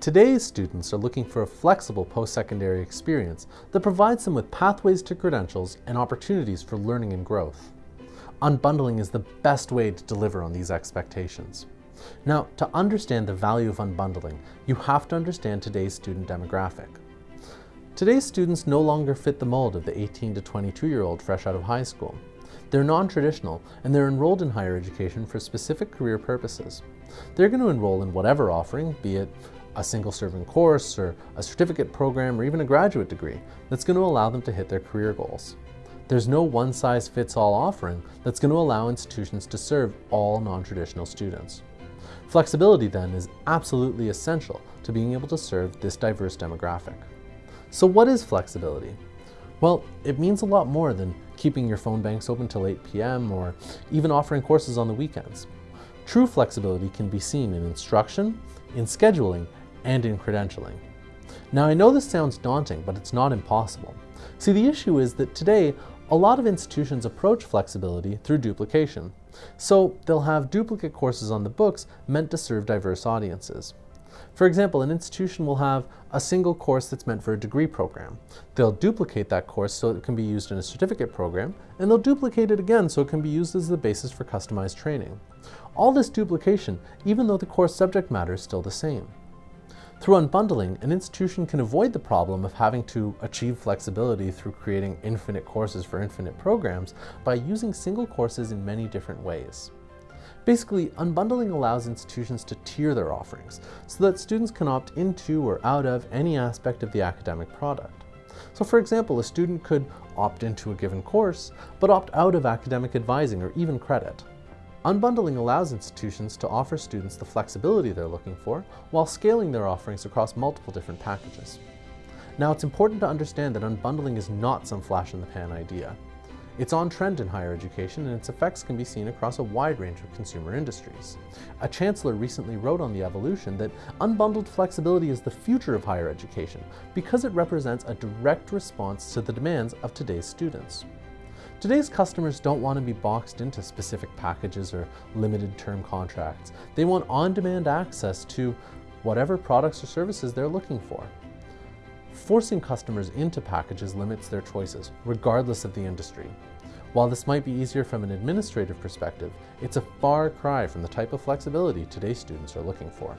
Today's students are looking for a flexible post-secondary experience that provides them with pathways to credentials and opportunities for learning and growth. Unbundling is the best way to deliver on these expectations. Now, to understand the value of unbundling, you have to understand today's student demographic. Today's students no longer fit the mold of the 18 to 22 year old fresh out of high school. They're non-traditional and they're enrolled in higher education for specific career purposes. They're going to enroll in whatever offering, be it a single serving course or a certificate program or even a graduate degree that's going to allow them to hit their career goals. There's no one size fits all offering that's going to allow institutions to serve all non-traditional students. Flexibility then is absolutely essential to being able to serve this diverse demographic. So what is flexibility? Well, it means a lot more than keeping your phone banks open till 8 p.m. or even offering courses on the weekends. True flexibility can be seen in instruction, in scheduling, and in credentialing. Now I know this sounds daunting, but it's not impossible. See, the issue is that today, a lot of institutions approach flexibility through duplication. So they'll have duplicate courses on the books meant to serve diverse audiences. For example, an institution will have a single course that's meant for a degree program. They'll duplicate that course so it can be used in a certificate program, and they'll duplicate it again so it can be used as the basis for customized training. All this duplication, even though the course subject matter is still the same. Through unbundling, an institution can avoid the problem of having to achieve flexibility through creating infinite courses for infinite programs by using single courses in many different ways. Basically, unbundling allows institutions to tier their offerings so that students can opt into or out of any aspect of the academic product. So for example, a student could opt into a given course, but opt out of academic advising or even credit. Unbundling allows institutions to offer students the flexibility they're looking for while scaling their offerings across multiple different packages. Now it's important to understand that unbundling is not some flash in the pan idea. It's on trend in higher education and its effects can be seen across a wide range of consumer industries. A chancellor recently wrote on the EvoLLLution that unbundled flexibility is the future of higher education because it represents a direct response to the demands of today's students. Today's customers don't want to be boxed into specific packages or limited term contracts. They want on-demand access to whatever products or services they're looking for. Forcing customers into packages limits their choices, regardless of the industry. While this might be easier from an administrative perspective, it's a far cry from the type of flexibility today's students are looking for.